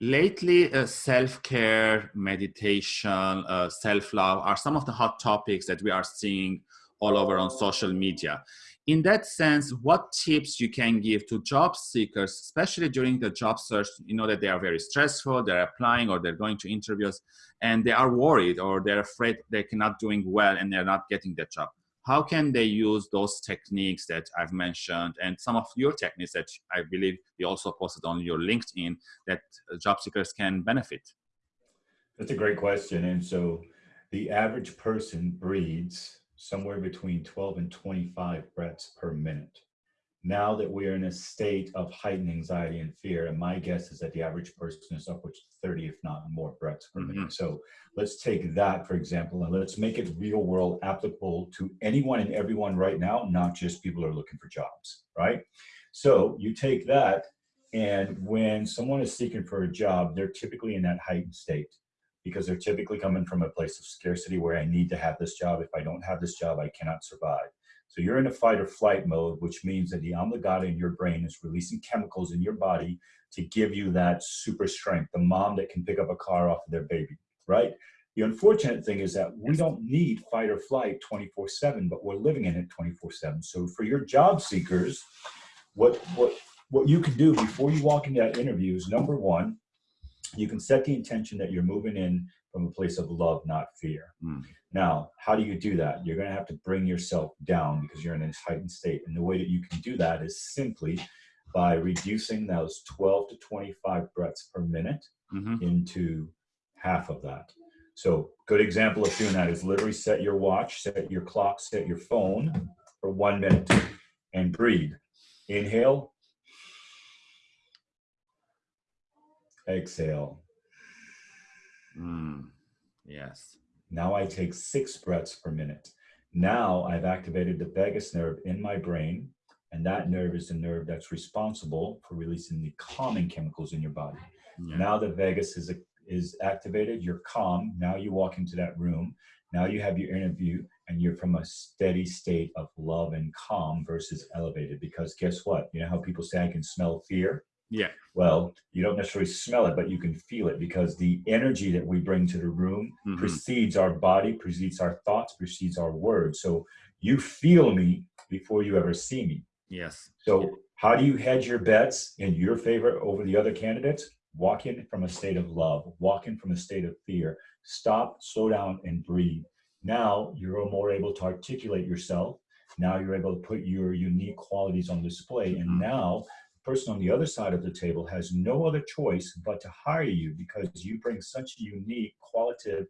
lately uh, self-care meditation uh, self-love are some of the hot topics that we are seeing all over on social media. In that sense what tips you can give to job seekers especially during the job search? You know that they are very stressful they're applying or they're going to interviews and they are worried or they're afraid they cannot doing well and they're not getting the job how can they use those techniques that I've mentioned and some of your techniques that I believe you also posted on your LinkedIn that uh, job seekers can benefit? That's a great question. And so the average person breathes somewhere between 12 and 25 breaths per minute now that we're in a state of heightened anxiety and fear, and my guess is that the average person is upwards to 30, if not more breaths per minute. Mm-hmm. So let's take that, for example, and let's make it real world applicable to anyone and everyone right now, not just people who are looking for jobs, right? So you take that, and when someone is seeking for a job, they're typically in that heightened state because they're typically coming from a place of scarcity where I need to have this job. If I don't have this job, I cannot survive. So you're in a fight or flight mode, which means that the amygdala in your brain is releasing chemicals in your body to give you that super strength, the mom that can pick up a car off of their baby, right? The unfortunate thing is that we don't need fight or flight 24 seven, but we're living in it 24 seven. So for your job seekers, what, what, what you can do before you walk into that interview is number one, you can set the intention that you're moving in from a place of love, not fear. Mm. Now, how do you do that? You're going to have to bring yourself down because you're in a heightened state. And the way that you can do that is simply by reducing those 12 to 25 breaths per minute mm-hmm. into half of that. So, good example of doing that is literally set your watch, set your clock, set your phone for one minute and breathe. Inhale, exhale. Mm, yes. Now I take six breaths per minute. Now I've activated the vagus nerve in my brain, and that nerve is the nerve that's responsible for releasing the calming chemicals in your body. Yeah. Now the vagus is, is activated, you're calm. Now you walk into that room. Now you have your interview, and you're from a steady state of love and calm versus elevated. Because guess what? You know how people say, I can smell fear? Yeah. Well, you don't necessarily smell it, but you can feel it because the energy that we bring to the room mm-hmm. precedes our body, precedes our thoughts, precedes our words. So you feel me before you ever see me. Yes. So how do you hedge your bets in your favor over the other candidates? Walk in from a state of love, walk in from a state of fear. Stop, slow down, and breathe. Now you're more able to articulate yourself. Now you're able to put your unique qualities on display. And mm-hmm. now person on the other side of the table has no other choice but to hire you because you bring such a unique qualitative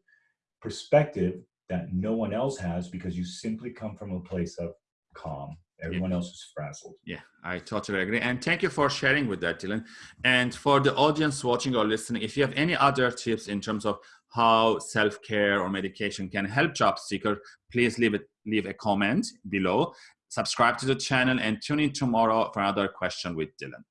perspective that no one else has because you simply come from a place of calm. Everyone yeah. else is frazzled. Yeah, I totally agree. And thank you for sharing with that, Dylan. And for the audience watching or listening, if you have any other tips in terms of how self-care or medication can help job seeker, please leave it leave a comment below subscribe to the channel and tune in tomorrow for another question with Dylan.